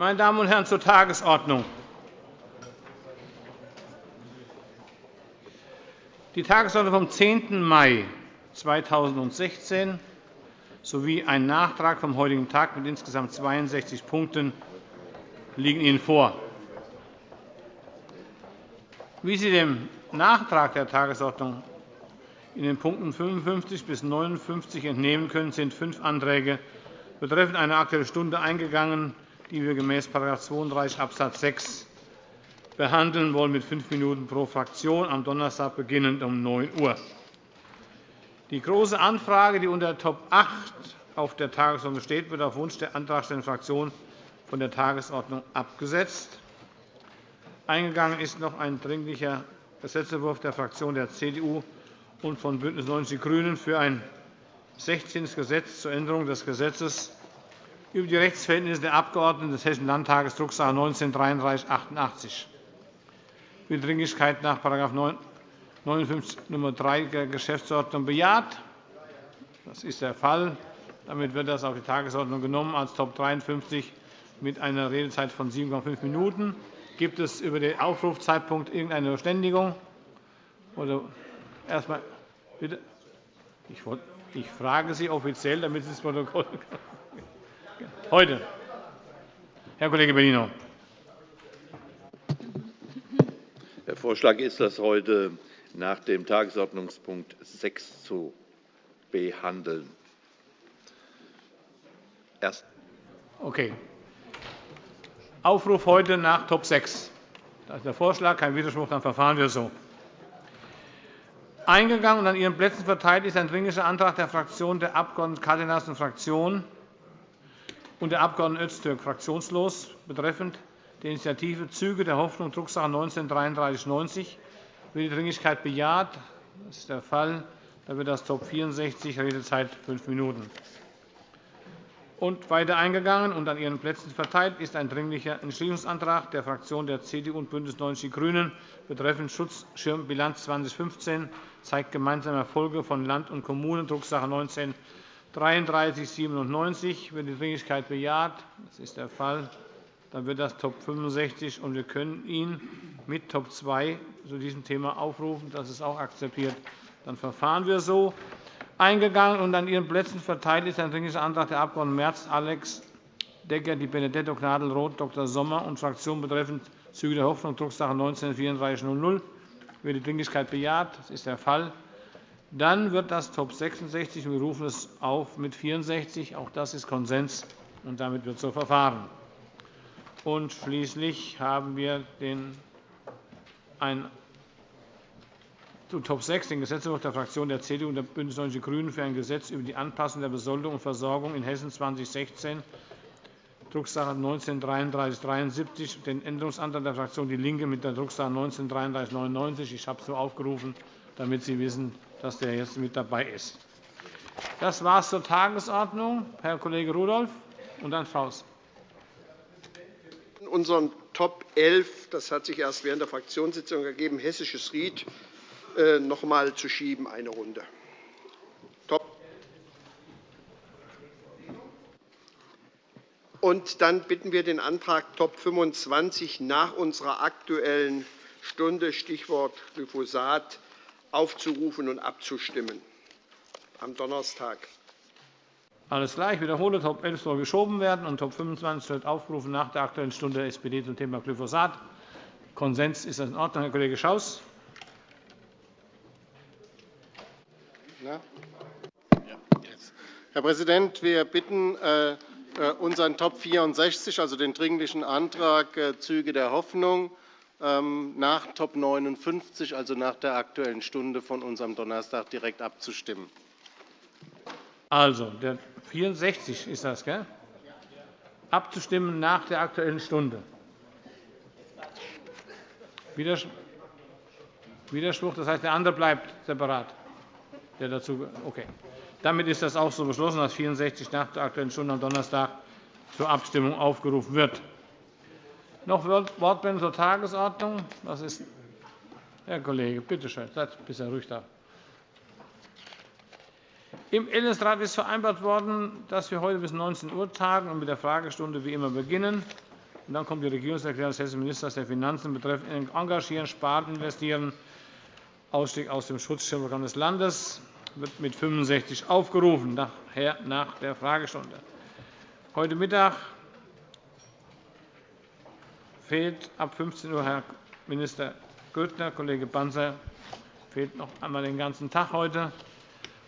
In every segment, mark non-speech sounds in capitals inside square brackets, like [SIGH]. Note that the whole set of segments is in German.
Meine Damen und Herren, zur Tagesordnung. Die Tagesordnung vom 10. Mai 2016 sowie ein Nachtrag vom heutigen Tag mit insgesamt 62 Punkten liegen Ihnen vor. Wie Sie dem Nachtrag der Tagesordnung in den Punkten 55 bis 59 entnehmen können, sind fünf Anträge betreffend eine Aktuelle Stunde eingegangen, die wir gemäß § 32 Abs. 6 behandeln wollen, mit fünf Minuten pro Fraktion, am Donnerstag beginnend um 9 Uhr. Die Große Anfrage, die unter Top 8 auf der Tagesordnung steht, wird auf Wunsch der antragstellenden Fraktion von der Tagesordnung abgesetzt. Eingegangen ist noch ein Dringlicher Gesetzentwurf der Fraktion der CDU und von BÜNDNIS 90 die GRÜNEN für ein 16. Gesetz zur Änderung des Gesetzes über die Rechtsverhältnisse der Abgeordneten des Hessischen Landtages, Drucksache 19-3388. Wird Dringlichkeit nach § 59 Nr. 3 der Geschäftsordnung bejaht? Das ist der Fall. Damit wird das auf die Tagesordnung genommen als Top 53 mit einer Redezeit von 7,5 Minuten. Gibt es über den Aufrufzeitpunkt irgendeine Verständigung? Oder erst bitte? Ich frage Sie offiziell, damit Sie das Protokoll [LAUGHS] Heute. Herr Kollege Bellino. Der Vorschlag ist, das heute nach dem Tagesordnungspunkt 6 zu behandeln. Erst. Okay. Aufruf heute nach Top 6. Das ist der Vorschlag. Kein Widerspruch. Dann verfahren wir so. Eingegangen und an Ihren Plätzen verteilt ist ein Dringlicher Antrag der Fraktion der Abg. Cárdenas und Fraktion und der Abg. Öztürk, fraktionslos, betreffend die Initiative Züge der Hoffnung, Drucksache 19-3390. Wird die Dringlichkeit bejaht? Das ist der Fall. Dann wird das Top 64, Redezeit fünf Minuten. Und weiter eingegangen und an Ihren Plätzen verteilt ist ein Dringlicher Entschließungsantrag der Fraktionen der CDU und BÜNDNIS 90 die GRÜNEN betreffend Schutzschirmbilanz 2015 zeigt gemeinsame Erfolge von Land und Kommunen, Drucksache 19 3397. Wird die Dringlichkeit bejaht? Das ist der Fall. Dann wird das Top 65, und wir können ihn mit Top 2 zu diesem Thema aufrufen. Das ist auch akzeptiert. Dann verfahren wir so eingegangen und an Ihren Plätzen verteilt ist ein Dringlicher Antrag der Abg. Merz, Alex, Decker, Di Benedetto, Gnadl, Roth, Dr. Sommer und Fraktion betreffend Züge der Hoffnung, Drucksache 19-3400. Wird die Dringlichkeit bejaht? Das ist der Fall. Dann wird das Top 66, wir rufen es auf mit 64. Auch das ist Konsens, und damit wird so verfahren. Und schließlich haben wir den, ein zu Top 6 den Gesetzentwurf der Fraktion der CDU und der BÜNDNIS 90 die GRÜNEN für ein Gesetz über die Anpassung der Besoldung und Versorgung in Hessen 2016, Drucksache 19-3373, den Änderungsantrag der Fraktion DIE LINKE mit der Drucksache 19-3399. Ich habe es so aufgerufen, damit Sie wissen, dass der jetzt mit dabei ist. Das war es zur Tagesordnung. Herr Kollege Rudolph und dann Faust. In unseren Top 11, das hat sich erst während der Fraktionssitzung ergeben, Hessisches Ried äh, noch einmal zu schieben, eine Runde. Und dann bitten wir den Antrag Top 25 nach unserer Aktuellen Stunde, Stichwort Glyphosat, aufzurufen und abzustimmen am Donnerstag. Alles klar. Ich wiederhole, Top 11 soll geschoben werden und Top 25 wird aufgerufen nach der Aktuellen Stunde der SPD zum Thema Glyphosat. Konsens ist das in Ordnung, Herr Kollege Schaus. Herr Präsident, wir bitten, äh, äh, unseren Top 64, also den Dringlichen Antrag äh, Züge der Hoffnung, nach Top 59, also nach der Aktuellen Stunde von unserem Donnerstag, direkt abzustimmen. Also, der 64 ist das, gell? Abzustimmen nach der Aktuellen Stunde. Widerspruch, das heißt, der andere bleibt separat. Der dazu, okay. Damit ist das auch so beschlossen, dass 64 nach der Aktuellen Stunde am Donnerstag zur Abstimmung aufgerufen wird. Noch Wortmeldungen zur Tagesordnung? Das ist Herr Kollege, bitte schön, seid bisher ruhig da. Im Ältestenrat ist vereinbart worden, dass wir heute bis 19 Uhr tagen und mit der Fragestunde wie immer beginnen. Und dann kommt die Regierungserklärung des hessischen Ministers der Finanzen betreffend Engagieren, Sparen, Investieren, Ausstieg aus dem Schutzschirmprogramm des Landes wird mit 65 aufgerufen, nach der Fragestunde. Heute Mittag fehlt ab 15 Uhr Herr Minister Grüttner. Kollege Banzer fehlt noch einmal den ganzen Tag heute.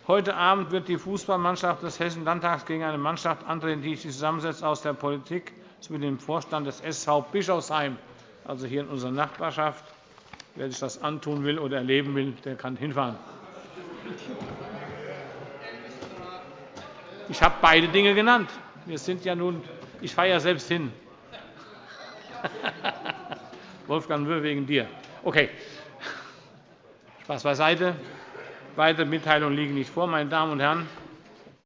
Heute Abend wird die Fußballmannschaft des Hessischen Landtags gegen eine Mannschaft antreten, die sich zusammensetzt aus der Politik sowie dem Vorstand des SV Bischofsheim, also hier in unserer Nachbarschaft. Wer sich das antun will oder erleben will, der kann hinfahren. Ich habe beide Dinge genannt. Wir sind ja nun, ich fahre ja selbst hin. [LAUGHS] Wolfgang Wöhr wegen dir. Okay. Spaß beiseite. Weitere Mitteilungen liegen nicht vor. Meine Damen und Herren,